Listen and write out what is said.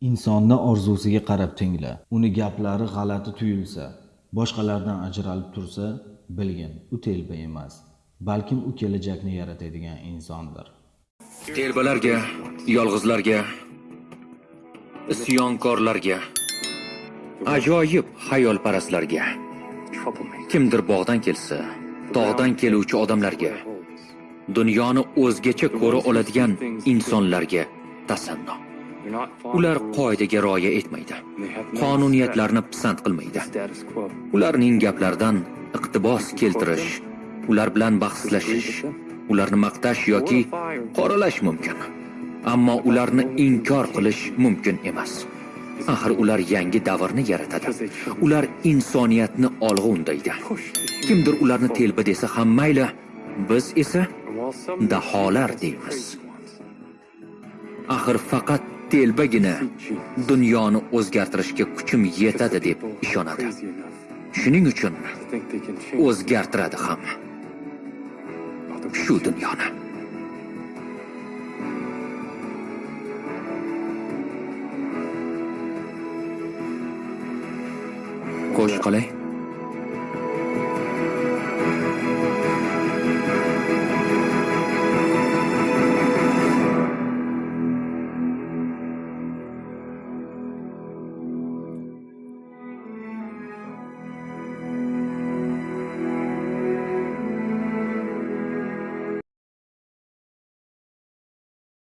Insonni orzusiga qarab tingla. Uni gaplari g'alati tuyulsa, boshqalardan ajralib tursa, bilgin, u telba emas, balkim u kelajakni yaratadigan insondir. Telbalarga, yolg'izlarga, isyonkorlarga, ajoyib xayolparastlarga, kimdir bog'dan kelsa, tog'dan keluvchi odamlarga, dunyoni o'zgacha ko'ra oladigan insonlarga tasanno. Ular qoidaga rioya etmaydi. Qonuniyatlarni pisand qilmaydi. Ularning gaplaridan iqtibos keltirish, ular bilan bahslashish, ularni maqtash yoki qoralash mumkin. Ammo ularni inkor qilish mumkin emas. Axir ular yangi davrni yaratadi. Ular insoniyatni olg'a undaydi. Kimdir ularni telba desa ham mayli, biz esa daholar deymiz. Axir faqat telbagina dunyoni o'zgartirishga kuchim yetadi deb ishonadi. Shuning uchun o'zgartiradi ham. Shu dunyoni. Qo'sh qolay.